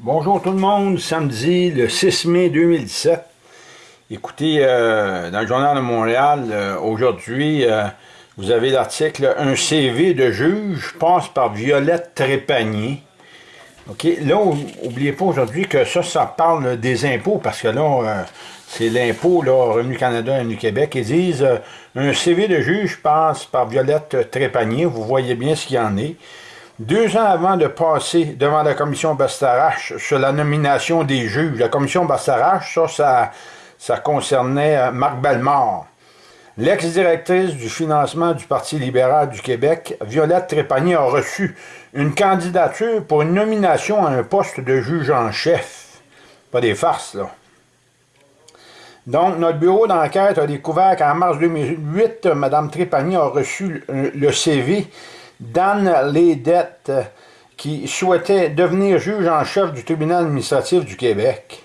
Bonjour tout le monde, samedi le 6 mai 2017. Écoutez, euh, dans le Journal de Montréal, euh, aujourd'hui, euh, vous avez l'article « Un CV de juge passe par Violette Trépanier ». OK, là, n'oubliez pas aujourd'hui que ça, ça parle des impôts, parce que là, c'est l'impôt, là, Revenu Canada et Revenu Québec. Ils disent Un CV de juge passe par Violette Trépanier ». Vous voyez bien ce qu'il y en est. Deux ans avant de passer devant la commission Bastarache sur la nomination des juges, la commission Bastarache, ça, ça, concernait euh, Marc Bellemare. L'ex-directrice du financement du Parti libéral du Québec, Violette Trépanier, a reçu une candidature pour une nomination à un poste de juge en chef. Pas des farces, là. Donc, notre bureau d'enquête a découvert qu'en mars 2008, Mme Trépanier a reçu le CV Dan Ledette, qui souhaitait devenir juge en chef du tribunal administratif du Québec.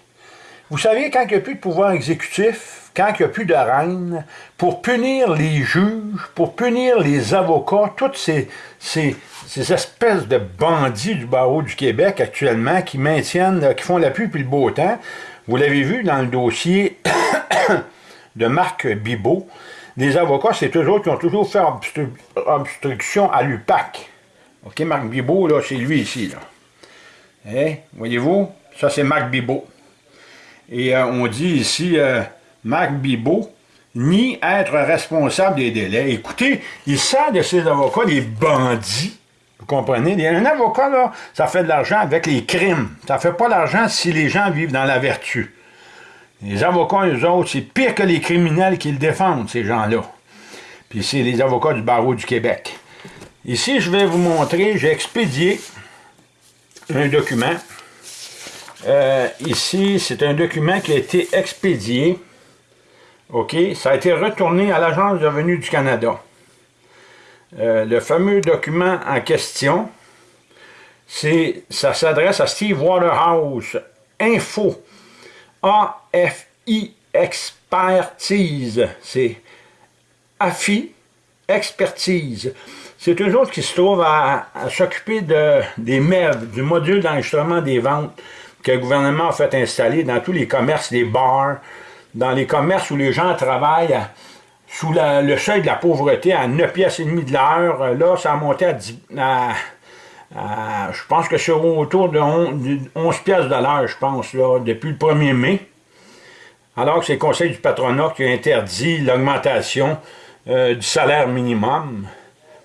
Vous savez, quand il n'y a plus de pouvoir exécutif, quand il n'y a plus de reine, pour punir les juges, pour punir les avocats, toutes ces, ces, espèces de bandits du barreau du Québec actuellement qui maintiennent, qui font la pluie et le beau temps, vous l'avez vu dans le dossier de Marc Bibot, les avocats, c'est eux autres qui ont toujours fait obstruction à l'UPAC. OK, Marc Bibot, là, c'est lui ici, là. Hein? Voyez-vous? Ça, c'est Marc Bibot. Et euh, on dit ici, euh, Marc Bibot, ni être responsable des délais. Écoutez, il sert de ces avocats des bandits. Vous comprenez? Un avocat, là, ça fait de l'argent avec les crimes. Ça fait pas l'argent si les gens vivent dans la vertu. Les avocats, eux autres, c'est pire que les criminels qui le défendent, ces gens-là. Puis c'est les avocats du barreau du Québec. Ici, je vais vous montrer, j'ai expédié un document. Euh, ici, c'est un document qui a été expédié. OK? Ça a été retourné à l'Agence de revenus du Canada. Euh, le fameux document en question, ça s'adresse à Steve Waterhouse, info AFI Expertise. C'est AFI Expertise. C'est eux autres qui se trouvent à, s'occuper de, des MEV, du module d'enregistrement des ventes que le gouvernement a fait installer dans tous les commerces, les bars, dans les commerces où les gens travaillent sous le seuil de la pauvreté à 9 pièces et demie de l'heure. Là, ça a monté à, 10, je pense que c'est autour de 11, pièces de l'heure, je pense, là, depuis le 1er mai. Alors que c'est le Conseil du patronat qui a interdit l'augmentation euh, du salaire minimum.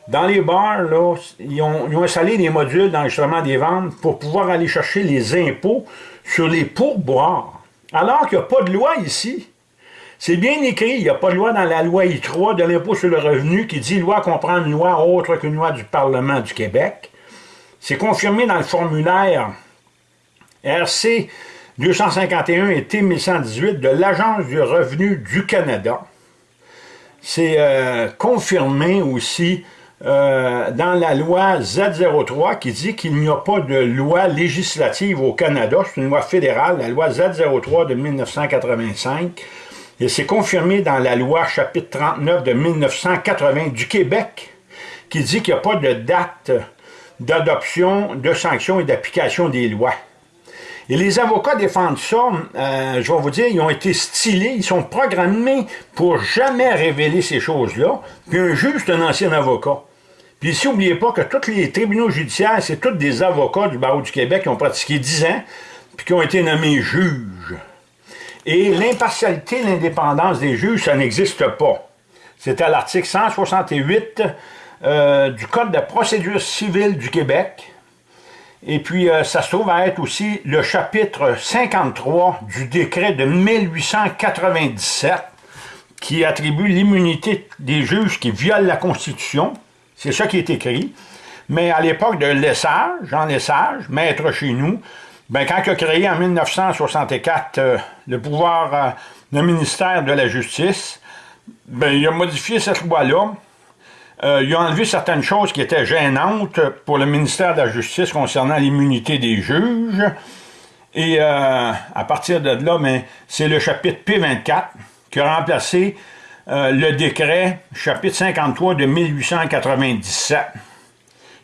Dans les bars, là, ils, ont, installé des modules d'enregistrement des ventes pour pouvoir aller chercher les impôts sur les pourboires. Alors qu'il n'y a pas de loi ici. C'est bien écrit, il n'y a pas de loi dans la loi I3 de l'impôt sur le revenu qui dit loi comprend une loi autre qu'une loi du Parlement du Québec. C'est confirmé dans le formulaire RC 251 et T 1118 de l'Agence du revenu du Canada. C'est euh, confirmé aussi euh, dans la loi Z03 qui dit qu'il n'y a pas de loi législative au Canada, c'est une loi fédérale, la loi Z03 de 1985, et c'est confirmé dans la loi chapitre 39 de 1980 du Québec, qui dit qu'il n'y a pas de date d'adoption, de sanctions et d'application des lois. Et les avocats défendent ça, euh, je vais vous dire, ils ont été stylés, ils sont programmés pour jamais révéler ces choses-là. Puis un juge, c'est un ancien avocat. Puis ici, n'oubliez pas que tous les tribunaux judiciaires, c'est tous des avocats du barreau du Québec qui ont pratiqué 10 ans, puis qui ont été nommés juges. Et l'impartialité, l'indépendance des juges, ça n'existe pas. C'est à l'article 168 euh, du Code de procédure civile du Québec. Et puis, euh, ça se trouve à être aussi le chapitre 53 du décret de 1897 qui attribue l'immunité des juges qui violent la Constitution. C'est ça qui est écrit. Mais à l'époque de Lessage, Jean Lessage, maître chez nous, ben, quand il a créé en 1964 euh, le pouvoir, le ministère de la Justice, ben, il a modifié cette loi-là euh, il a enlevé certaines choses qui étaient gênantes pour le ministère de la Justice concernant l'immunité des juges. Et euh, à partir de là, c'est le chapitre P24 qui a remplacé euh, le décret chapitre 53 de 1897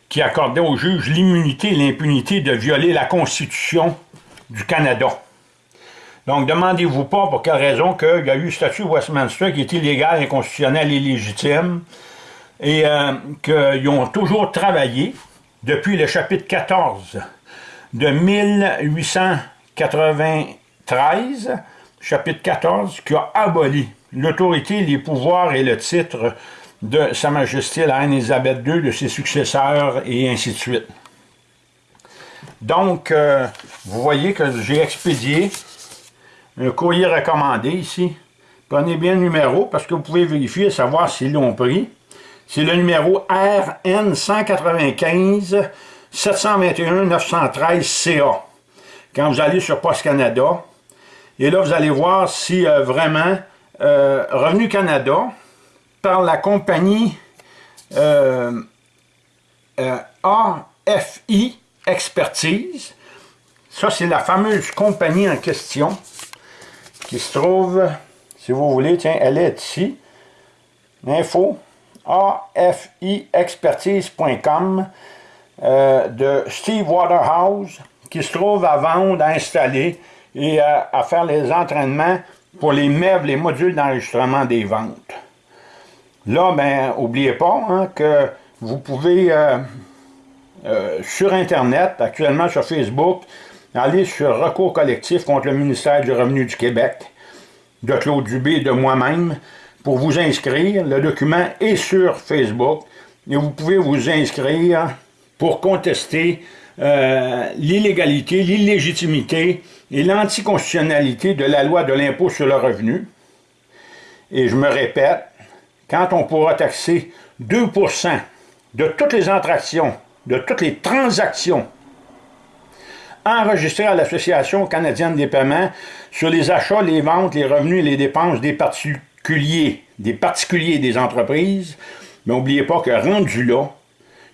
qui accordait aux juges l'immunité et l'impunité de violer la Constitution du Canada. Donc, demandez-vous pas pour quelle raison qu'il y a eu le statut Westminster qui est illégal, inconstitutionnel et légitime, et euh, qu'ils ont toujours travaillé depuis le chapitre 14 de 1893, chapitre 14, qui a aboli l'autorité, les pouvoirs et le titre de Sa Majesté la Reine Élisabeth II, de ses successeurs, et ainsi de suite. Donc, euh, vous voyez que j'ai expédié un courrier recommandé ici. Prenez bien le numéro parce que vous pouvez vérifier et savoir s'ils l'ont pris. C'est le numéro RN 195 721 913 CA. Quand vous allez sur Post Canada, et là vous allez voir si euh, vraiment euh, Revenu Canada, par la compagnie euh, AFI Expertise, ça c'est la fameuse compagnie en question, qui se trouve, si vous voulez, tiens, elle est ici. Info afiexpertise.com euh, de Steve Waterhouse qui se trouve à vendre, à installer et à, faire les entraînements pour les meubles, les modules d'enregistrement des ventes. Là, ben, n'oubliez pas hein, que vous pouvez, euh, euh, sur Internet, actuellement sur Facebook, Allez sur recours collectif contre le ministère du Revenu du Québec de Claude Dubé et de moi-même pour vous inscrire. Le document est sur Facebook et vous pouvez vous inscrire pour contester euh, l'illégalité, l'illégitimité et l'anticonstitutionnalité de la loi de l'impôt sur le revenu. Et je me répète, quand on pourra taxer 2% de toutes les attractions, de toutes les transactions enregistré à l'Association canadienne des paiements sur les achats, les ventes, les revenus et les dépenses des des particuliers des entreprises. Mais n'oubliez pas que rendu là,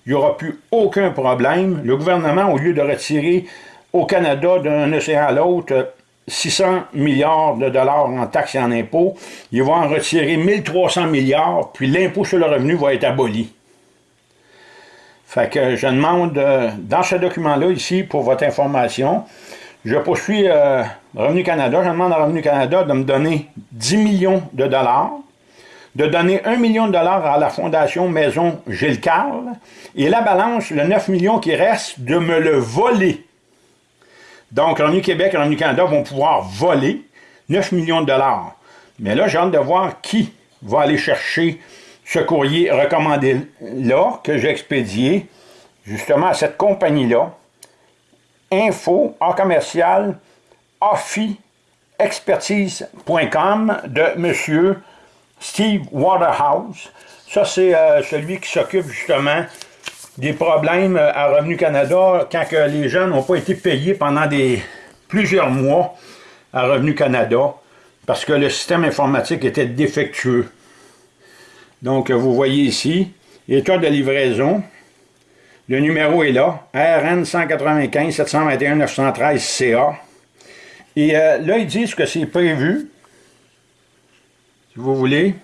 il n'y aura plus aucun problème. Le gouvernement, au lieu de retirer au Canada d'un océan à l'autre 600 milliards de dollars en taxes et en impôts, il va en retirer 1300 milliards, puis l'impôt sur le revenu va être aboli. Fait que je demande, euh, dans ce document-là, ici, pour votre information, je poursuis euh, Revenu Canada, je demande à Revenu Canada de me donner 10 millions de dollars, de donner 1 million de dollars à la Fondation Maison Gilles Carle, et la balance, le 9 millions qui reste, de me le voler. Donc, Revenu Québec et Revenu Canada vont pouvoir voler 9 millions de dollars. Mais là, j'ai hâte de voir qui va aller chercher ce courrier recommandé-là, que j'ai expédié justement à cette compagnie-là, info en commercial expertise.com de M. Steve Waterhouse. Ça, c'est euh, celui qui s'occupe justement des problèmes à Revenu Canada quand que les gens n'ont pas été payés pendant plusieurs mois à Revenu Canada parce que le système informatique était défectueux. Donc, vous voyez ici, état de livraison. Le numéro est là, RN 195 721 913 CA. Et euh, là, ils disent que c'est prévu, si vous voulez,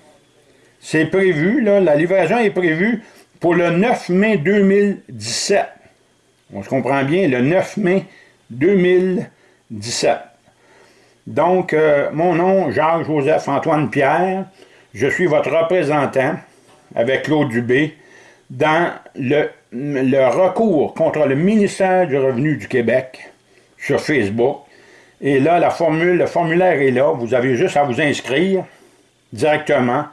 c'est prévu, là, la livraison est prévue pour le 9 mai 2017. On se comprend bien, le 9 mai 2017. Donc, euh, mon nom, Jacques-Joseph-Antoine Pierre, je suis votre représentant avec Claude Dubé dans le, recours contre le ministère du Revenu du Québec sur Facebook. Et là, la formule, le formulaire est là. Vous avez juste à vous inscrire directement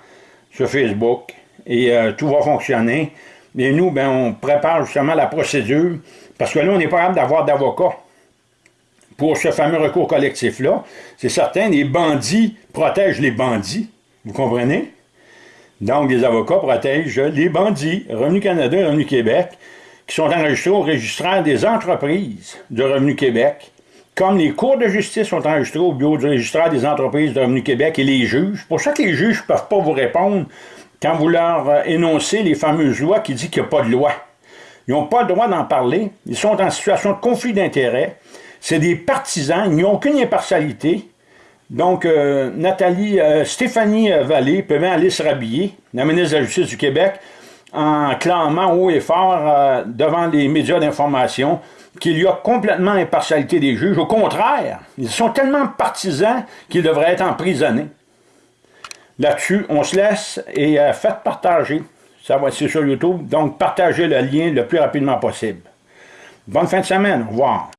sur Facebook et euh, tout va fonctionner. Et nous, ben, on prépare justement la procédure parce que là, on n'est pas capable d'avoir d'avocat pour ce fameux recours collectif-là. C'est certain, les bandits protègent les bandits. Vous comprenez? Donc, les avocats protègent les bandits, Revenu Canada et Revenu Québec, qui sont enregistrés au registraire des entreprises de Revenu Québec, comme les cours de justice sont enregistrés au bureau du registraire des entreprises de Revenu Québec et les juges. Pour ça que les juges ne peuvent pas vous répondre quand vous leur euh, énoncez les fameuses lois qui disent qu'il n'y a pas de loi. Ils n'ont pas le droit d'en parler. Ils sont en situation de conflit d'intérêts. C'est des partisans. Ils n'ont aucune impartialité. Donc, euh, Nathalie, euh, Stéphanie Vallée peut bien aller se rhabiller, la ministre de la Justice du Québec, en clamant haut et fort devant les médias d'information qu'il y a complètement impartialité des juges. Au contraire, ils sont tellement partisans qu'ils devraient être emprisonnés. Là-dessus, on se laisse et euh, faites partager. Ça va être sur YouTube. Donc, partagez le lien le plus rapidement possible. Bonne fin de semaine. Au revoir.